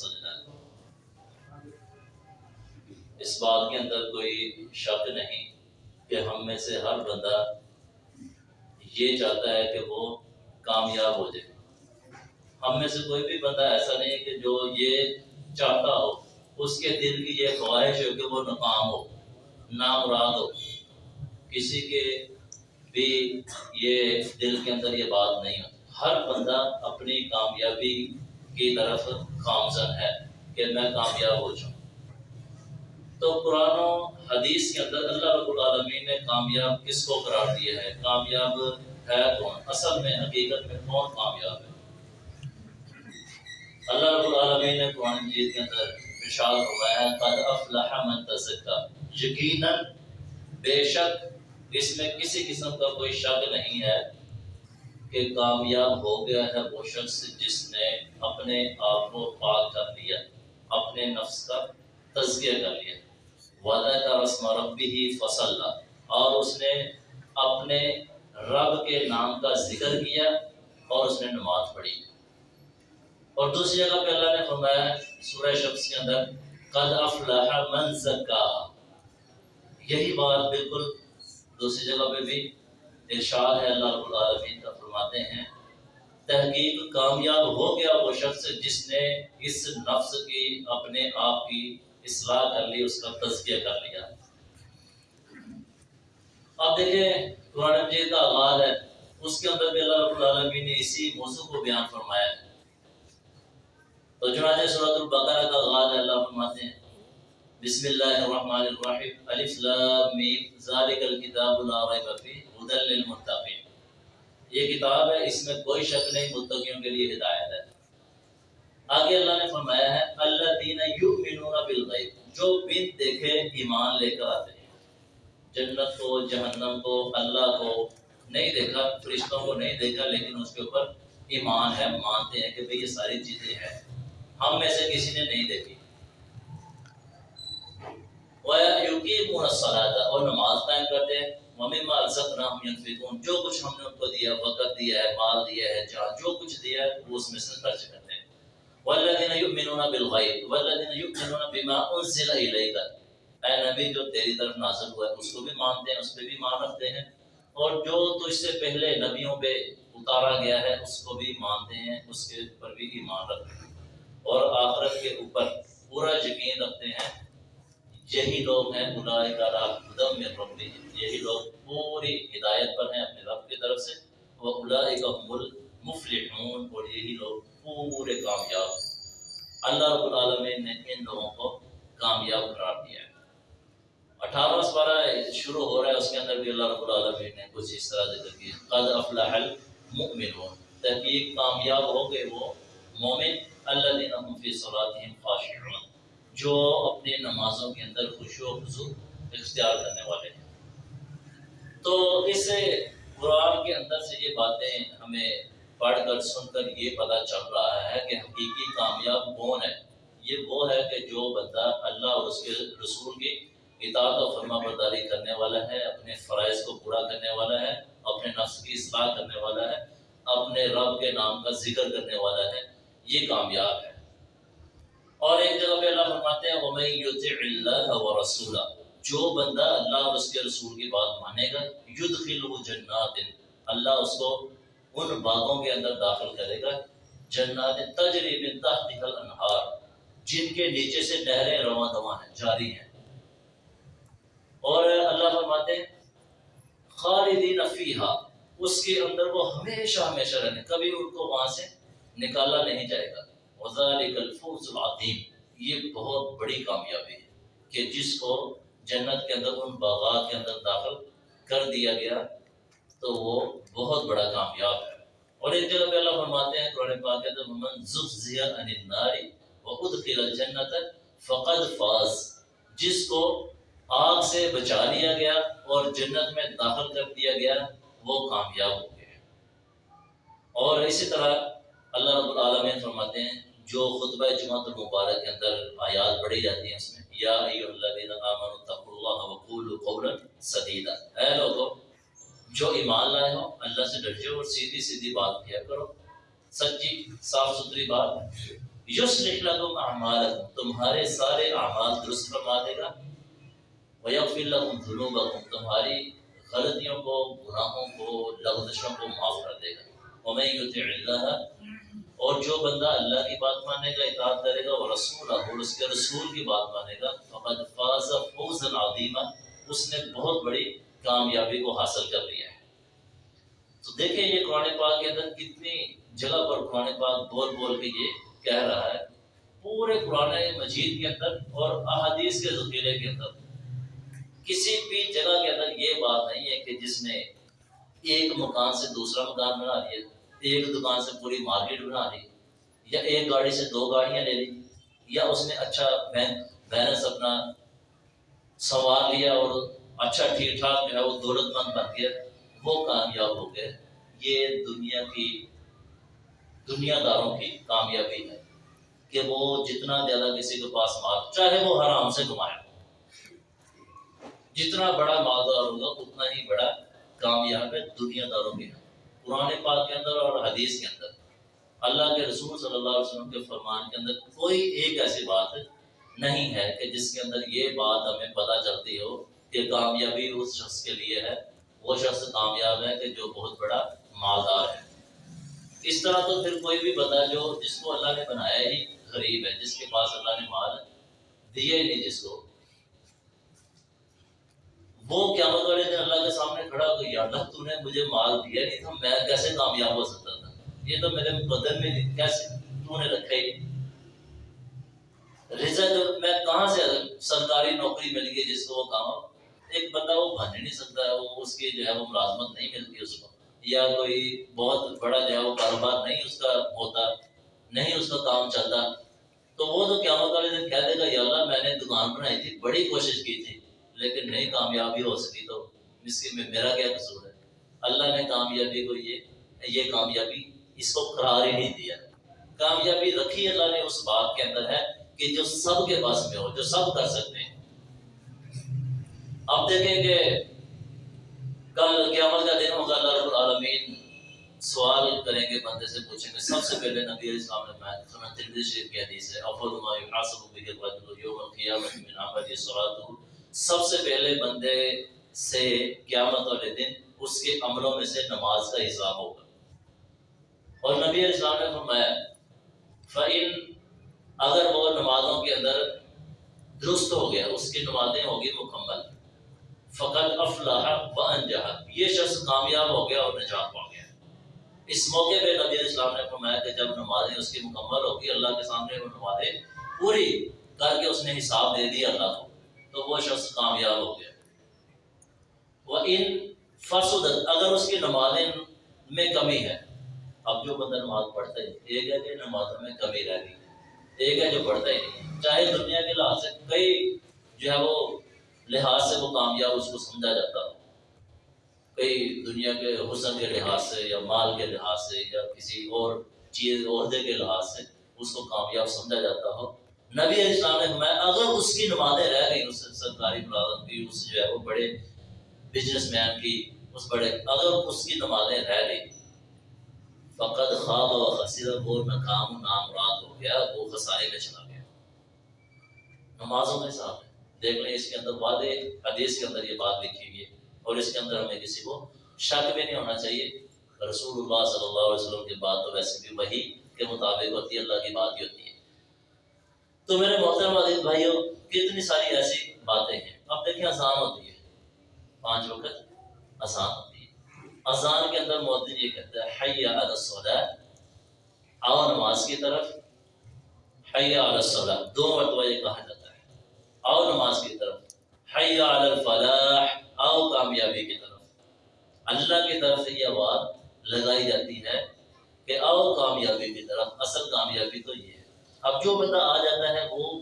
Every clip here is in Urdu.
سجنا ہے۔ اس بات کے اندر کوئی شک نہیں کہ ہم میں سے ہر بندہ یہ چاہتا ہے کہ وہ کامیاب ہو جائے۔ ہم میں سے کوئی بھی بندہ ایسا نہیں کہ جو یہ چاہتا ہو، اس کے دل کی یہ خواہش ہو کہ وہ ناکام ہو، نامراد ہو۔ کسی کے بھی یہ دل کے اندر یہ بات نہیں ہوتی۔ ہر بندہ اپنی کامیابی کی طرف خامزن ہے کہ میں کامیاب ہو جاؤں۔ تو قرآن و حدیث کے اندر اللہ رب العالمین نے کامیاب کس کو قرار دیا ہے؟ کامیاب ہے کون؟ اصل میں، حقیقت میں کون کامیاب ہے؟ اللہ رب العالمین نے قرآن مجید کے اندر ارشاد فرمایا ہے، قد افلح من تزکا یقیناً، بے شک، اس میں کسی قسم کا کوئی شک نہیں ہے۔ کہ کامیاب ہو گیا ہے وہ شخص جس نے اپنے آپ کو پاک کر لیا اپنے نفس کا تزکیہ کر لیا۔ وعدہ کا رسم ربی ہی فصل اور اس نے اپنے رب کے نام کا ذکر کیا اور اس نے نماز پڑھی۔ اور دوسری جگہ پہ اللہ نے فرمایا سورہ شخص کے اندر، قد افلح من زکا یہی بات بالکل دوسری جگہ پہ بھی ارشاد ہے اللہ رب العالمین کا۔ فرماتے ہیں، تحقیق کامیاب ہو گیا وہ شخص جس نے اس نفس کی، اپنے آپ کی اصلاح کر لی، اس کا تزکیہ کر لیا۔ اب دیکھیں، قرآن مجید کا آغاز ہے۔ اس کے اندر بھی اللہ رب العالمین نے اسی موضوع کو بیان فرمایا۔ ہے تو چنانچہ سورۃ البقرہ کا آغاز ہے، اللہ فرماتے ہیں، بسم اللہ الرحمن الرحیم، الف لام میم، ذالک الکتاب لا ریب فیہ ہدى للمتقین۔ یہ کتاب ہے، اس میں کوئی شک نہیں، متقیوں کے لیے ہدایت ہے۔ آگے اللہ نے فرمایا ہے اللہ دین یؤمنون بالغیب، جو بن دیکھے ایمان لے کر آتے ہیں۔ جنت کو، جہنم کو، اللہ کو نہیں دیکھا، فرشتوں کو نہیں دیکھا، لیکن اس کے اوپر ایمان ہے، مانتے ہیں کہ بھئی یہ ساری چیزیں ہیں۔ ہم میں سے کسی نے نہیں دیکھی۔ وَيُقِيمُونَ اور نماز قائم کرتے ہیں۔ وَمِمَّا رَزَقْنَاهُمْ يُنْفِقُونَ. جو کچھ ہم نے ان کو دیا وقت دیا ہے، مال دیا ہے جہاں جو کچھ دیا ہے، وہ اس میں سے خرچ کرتے ہیں. وَالَّذِينَ يُؤْمِنُونَ بِالْغَيْبِ، وَالَّذِينَ يُؤْمِنُونَ بِمَا أُنزِلَ إِلَيْكَ. اے نبی، جو تیری طرف نازل ہوا ہے، اس کو بھی مانتے ہیں، اس پہ بھی مان رکھتے ہیں. اور جو تجھ سے پہلے نبیوں پہ اتارا گیا ہے، اس کو بھی مانتے ہیں، اس کے اوپر بھی ایمان رکھتے ہیں. اور آخرت کے اوپر پورا یقین رکھتے ہیں یہی لوگ ہیں اولئک علی ہدی من یہی لوگ پوری ہدایت پر ہیں اپنے رب کی طرف سے۔ وہ اولئک هم المفلحون۔ اور یہی لوگ پورے کامیاب ہیں۔ اللہ رب العالمین نے ان لوگوں کو کامیاب قرار دیا ہے۔ اٹھارہ سپارہ شروع ہو رہا ہے۔ اس کے اندر بھی اللہ رب العالمین نے کچھ اس طرح ذکر کیا۔ قد افلح المؤمنون۔ تحقیق کامیاب ہو گئے وہ مومن۔ الذین هم فی صلاتهم خاشعون۔ جو اپنی نمازوں کے اندر خوشو و خضوع اختیار کرنے والے ہیں۔ تو اس قرآن کے اندر سے یہ باتیں ہمیں پڑھ کر سن کر یہ پتہ چل رہا ہے کہ حقیقی کامیاب کون ہے۔ یہ وہ ہے کہ جو بندہ اللہ اور اس کے رسول کی اطاعت و فرما برداری کرنے والا ہے، اپنے فرائض کو پورا کرنے والا ہے، اپنے نفس کی اصلاح کرنے والا ہے، اپنے رب کے نام کا ذکر کرنے والا ہے۔ یہ کامیاب ہے۔ اور ایک جگہ پہ اللہ فرماتے ہیں، وَمَن يُطِعِ اللَّهَ وَرَسُولَهُ۔ جو بندہ اللہ اور اس کے رسول کی بات مانے گا، يُدْخِلُهُ جَنَّاتٍ۔ اللہ اس کو ان باغوں کے اندر داخل کرے گا۔ جنات تجری من تحتها الانہار۔ جن کے نیچے سے نہریں رواں دواں ہیں، جاری ہیں۔ اور اللہ فرماتے ہیں، خالدین فیہا۔ اس کے اندر وہ ہمیشہ ہمیشہ رہنے، کبھی ان کو وہاں سے نکالا نہیں جائے گا۔ وَذَلِكَ الْفُوزُ الْعَظِيمُ۔ یہ بہت بڑی کامیابی ہے کہ جس کو جنت کے اندر، ان باغات کے اندر داخل کر دیا گیا، تو وہ بہت بڑا کامیاب ہے۔ اور ایک جگہ پہ اللہ فرماتے ہیں، قرآن پاک کے اندر من زُحْزِحَ عَنِ النَّارِ وَأُدْخِلَ الْجَنَّةَ فَقَدْ فَازَ جس کو آگ سے بچا لیا گیا اور جنت میں داخل کر دیا گیا، وہ کامیاب ہو گئے اور اسی طرح اللہ رب العالمین فرماتے ہیں جو خطبہ جماعت المبارک کے اندر آیات پڑھی جاتی ہیں، اس میں یا ایھا الذین آمنوا اتقوا اللہ وقولوا قولا سدیدا۔ اے لوگو، جو ایمان لائے ہو، اللہ سے ڈر اور سیدھی سیدھی بات کیا کرو۔ سچی، صاف ستھری بات۔ یصلح لکم اعمالکم، تمہارے سارے اعمال درست فرما دے گا۔ ویغفر لکم ذنوبکم، تمہاری غلطیوں کو، گناہوں کو، لغزشوں کو معاف کر دے گا۔ ومن یطع اللہ اور جو بندہ اللہ کی بات مانے گا، اطاعت کرے گا، اور رسول اور اس کے رسول کی بات مانے گا، فقد فاز فوزا عظیما، اس نے بہت بڑی کامیابی کو حاصل کر لیا ہے۔ تو دیکھیں یہ قرآن پاک کے اندر کتنی جگہ پر قرآن پاک بول بول کے یہ کہہ رہا ہے۔ پورے قرآن مجید کے اندر اور احادیث کے ذخیرے کے اندر۔ کسی بھی جگہ کے اندر یہ بات نہیں ہے کہ جس نے ایک مکان سے دوسرا مکان بنا لیا۔ ایک دکان سے پوری مارکیٹ بنا لی یا ایک گاڑی سے دو گاڑیاں لے لی، یا اس نے اچھا بیلنس اپنا سنوار لیا اور اچھا ٹھیک ٹھاک جو ہے وہ دولت مند بن گیا، وہ کامیاب ہو گئے۔ یہ دنیا کی، دنیا داروں کی کامیابی ہے کہ وہ جتنا زیادہ کسی کے پاس مال، چاہے وہ حرام سے کمائے جتنا بڑا مالدار ہوگا، اتنا ہی بڑا کامیاب ہے دنیا داروں کے قرآن پاک کے اندر اور حدیث کے اندر۔ اللہ کے رسول صلی اللہ علیہ وسلم کے فرمان کے اندر کوئی ایک ایسی بات نہیں ہے کہ جس کے اندر یہ بات ہمیں پتہ چلتی ہو کہ کامیابی اس شخص کے لیے ہے۔ وہ شخص کامیاب ہے کہ جو بہت بڑا مالدار ہے۔ اس طرح تو پھر کوئی بھی بتا جو جس کو اللہ نے بنایا ہی غریب ہے، جس کے پاس اللہ نے مال دیا ہی نہیں، جس کو وہ کیا والے دن اللہ کے سامنے کھڑا ہو یا اللہ تو نے مجھے مال دیا نہیں تھا، میں کیسے کامیاب ہو سکتا تھا؟ یہ تو میرے مقدر میں کیسے؟ تو نے رکھا ہی رزق میں کہاں سے سرکاری نوکری مل گئی جس کو وہ کام؟ ایک بندہ وہ بن نہیں سکتا ہے وہ اس کی جو ہے وہ ملازمت نہیں ملتی اس کو۔ یا کوئی بہت بڑا جو ہے وہ کاروبار نہیں اس کا ہوتا، نہیں اس کا کام چلتا، تو وہ تو قیامت والے دن کہہ دے گا، یا اللہ میں نے دکان بنائی تھی، بڑی کوشش کی تھی۔ لیکن نہیں کامیابی ہو سکی تو اس میں میرا کیا قصور ہے؟ اللہ نے کامیابی کو یہ یہ کامیابی اس کو قرار ہی نہیں دیا۔ کامیابی رکھی اللہ نے اس بات کے اندر ہے کہ جو سب کے پاس میں ہو، جو سب کر سکتے ہیں۔ اب دیکھیں کہ کل قیامت کا دن ہوگا، اللہ رب العالمین سوال کریں گے، بندے سے پوچھیں گے، سب سے پہلے نبی علیہ السلام نے بیان سنا ترمذی شریف کی حدیث ہے افضل ما يحاسب به الرجل يوم القيامه من عمل صلاته سب سے پہلے بندے سے قیامت والے دن اس کے عملوں میں سے نماز کا حساب ہوگا۔ اور نبی علیہ السلام نے فرمایا، فَإِن اگر وہ نمازوں کے اندر درست ہو گیا، اس کی نمازیں ہوگی مکمل فقط افلاح و انجہ یہ شخص کامیاب ہو گیا اور نجات پا گیا۔ اس موقع پہ نبی علیہ السلام نے فرمایا کہ جب نمازیں اس کی مکمل ہوگی، اللہ کے سامنے وہ نمازیں پوری کر کے اس نے حساب دے دیا اللہ کو۔ تو وہ شخص کامیاب ہو گیا۔ وہ ان فسدت، اگر اس کی نمازیں میں کمی ہے، اب جو بندہ نماز پڑھتا ہے ایک ہے کہ نمازوں میں کمی رہ گئی، ایک ہے جو پڑھتا ہی نہیں۔ چاہے دنیا کے لحاظ سے کئی جو ہے وہ لحاظ سے وہ کامیاب اس کو سمجھا جاتا ہو۔ کئی دنیا کے حسن کے لحاظ سے یا مال کے لحاظ سے یا کسی اور چیز، عہدے کے لحاظ سے اس کو کامیاب سمجھا جاتا ہو۔ نبی علیہ السلام نے فرمایا، اگر اس کی نمازیں رہ گئی اس سرکاری ملازم کی اس جو ہے وہ بڑے بزنس مین کی اس بڑے، اگر اس کی نمازیں رہ گئی فقط خواب و خصیر خصیرہ وہ ناکام نام مراد ہو گیا، وہ خسارے میں چلا گیا۔ نمازوں کے ساتھ دیکھ لیں، اس کے اندر وعدے حدیث کے اندر یہ بات لکھی ہوئی ہے، اور اس کے اندر ہمیں کسی کو شک بھی نہیں ہونا چاہیے۔ رسول اللہ صلی اللہ علیہ وسلم کی بات تو ویسے بھی وہی کے مطابق ہوتی ہے، اللہ کی بات ہی ہوتی ہے۔ تو میرے محترم عزیز بھائیوں، کتنی ساری ایسی باتیں ہیں۔ اب دیکھیں آسان ہوتی ہے۔ پانچ وقت آسان ہوتی ہے۔ اذان کے اندر مودن یہ کہتا ہے، حی علی آؤ نماز کی طرف۔ حی علی دو مرتبہ یہ کہا جاتا ہے۔ آؤ نماز کی طرف۔ حی علی الفلاح آؤ کامیابی کی طرف۔ اللہ کی طرف سے یہ آواز لگائی جاتی ہے کہ آؤ کامیابی کی طرف۔ اصل کامیابی تو یہ ہے اب جو بندہ آ جاتا ہے وہ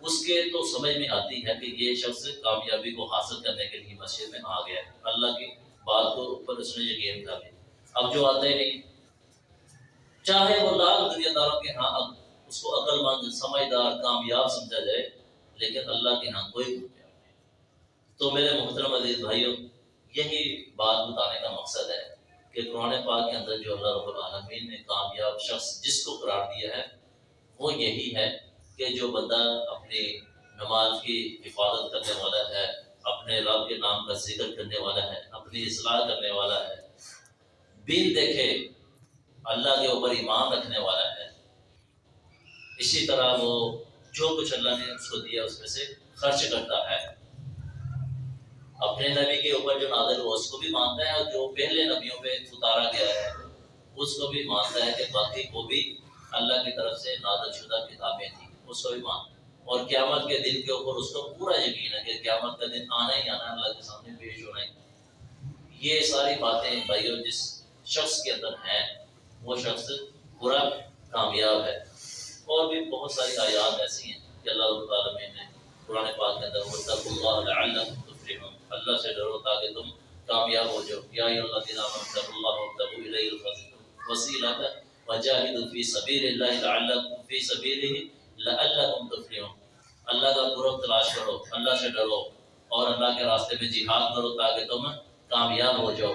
اس کے تو سمجھ میں آتی ہے کہ یہ شخص کامیابی کو حاصل کرنے کے لیے مسجد میں آ گیا ہے۔ اللہ کی بات کو اوپر اس نے یقین کر لیا۔ اب جو آتا ہی نہیں۔ چاہے وہ لاکھ دنیا داروں کے ہاں اس کو عقل مند سمجھدار، کامیاب سمجھا جائے، لیکن اللہ کے ہاں کوئی کامیاب نہیں۔ تو میرے محترم عزیز بھائیوں، یہی بات بتانے کا مقصد ہے کہ قرآن پاک کے اندر جو اللہ رب العالمین نے کامیاب شخص جس کو قرار دیا ہے وہ یہی ہے کہ جو بندہ اپنی نماز کی حفاظت کرنے والا ہے، اپنے رب کے نام کا ذکر کرنے والا ہے، اپنی اصلاح کرنے والا ہے بین دیکھے اللہ کے اوپر ایمان رکھنے والا ہے۔ اسی طرح وہ جو کچھ اللہ نے اس کو دیا، اس میں سے خرچ کرتا ہے۔ اپنے نبی کے اوپر جو نادر ہو اس کو بھی مانتا ہے اور جو پہلے نبیوں پہ اتارا گیا ہے، اس کو بھی مانتا ہے کہ باقی کو بھی اللہ کی طرف سے نادر شدہ کتابیں تھیں اس کو بھی مانتا اور قیامت کے دن کے اوپر اس کو پورا یقین ہے کہ قیامت کا دن آنا ہی آنا اللہ کے سامنے پیش ہونا ہی۔ یہ ساری باتیں بھائیو جس شخص کے اندر ہیں، وہ شخص پورا کامیاب ہے۔ اور بھی بہت ساری آیات ایسی ہیں کہ اللہ رب العالمین نے قرآن پاک کے اندر وَاتَّقُوا اللَّهَ لَعَلَّكُمْ تُفْلِحُونَ۔ اللہ سے ڈرو تاکہ تم کامیاب ہو جاؤ۔ یا ایھا الذین آمنوا اتقوا اللہ وابتغوا الیہ الوسیلۃ وجاہدوا فی سبیل اللہ لعلکم فی سبیلہ لعلکم تفلحون۔ اللہ کا قرب تلاش کرو، اللہ سے ڈرو اور اللہ کے راستے میں جہاد کرو تاکہ تم کامیاب ہو جاؤ۔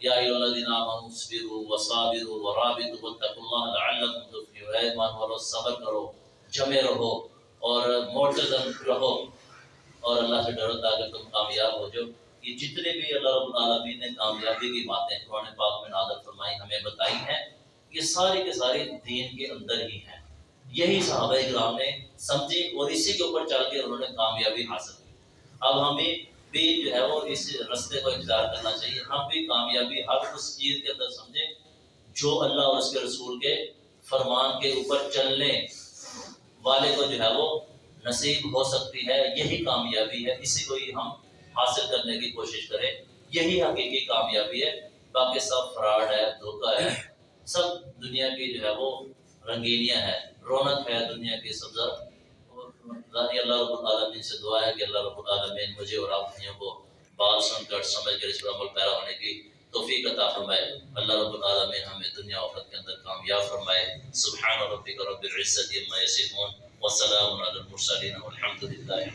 یا ایھا الذین آمنوا اصبروا وصابروا ورابطوا واتقوا اللہ لعلکم تفلحون۔ اے ایمان والو، صبر کرو، جمے رہو اور معتزم رہو اور اللہ سے ڈرو تاکہ تم کامیاب ہو جاؤ۔ یہ جتنے بھی اللہ رب العالمین نے کامیابی کی باتیں قرآن پاک میں نازل فرمائی، ہمیں بتائی ہیں یہ ساری کے ساری دین کے اندر ہی ہیں۔ یہی صحابہ کرام نے سمجھی اور اسی کے اوپر چل کے انہوں نے کامیابی حاصل کی۔ اب ہمیں بھی جو ہے وہ اس رستے کو اختیار کرنا چاہیے۔ ہم بھی کامیابی ہر اس چیز کے اندر سمجھیں جو اللہ اور اس کے رسول کے فرمان کے اوپر چلنے والے کو جو ہے وہ نصیب ہو سکتی ہے۔ یہی کامیابی ہے۔ اسی کو ہی ہم حاصل کرنے کی کوشش کریں۔ یہی حقیقی کامیابی ہے۔ باقی سب فراڈ ہے، دھوکہ ہے۔ سب دنیا کی جو ہے وہ رنگینیاں ہے رونق ہے دنیا کی سبزہ ذاتی اللہ رب العالمین سے دعا ہے کہ اللہ رب العالمین مجھے اور آپ بھائیوں کو بات سن کر، سمجھ کر، اس پر عمل پیرا ہونے کی توفیق عطا فرمائے۔ اللہ رب العالمین ہمیں دنیا آخرت کے اندر کامیاب فرمائے۔ سبحان ربک رب العزت عما یصفون۔ وسلام علی المرسلین والحمد للہ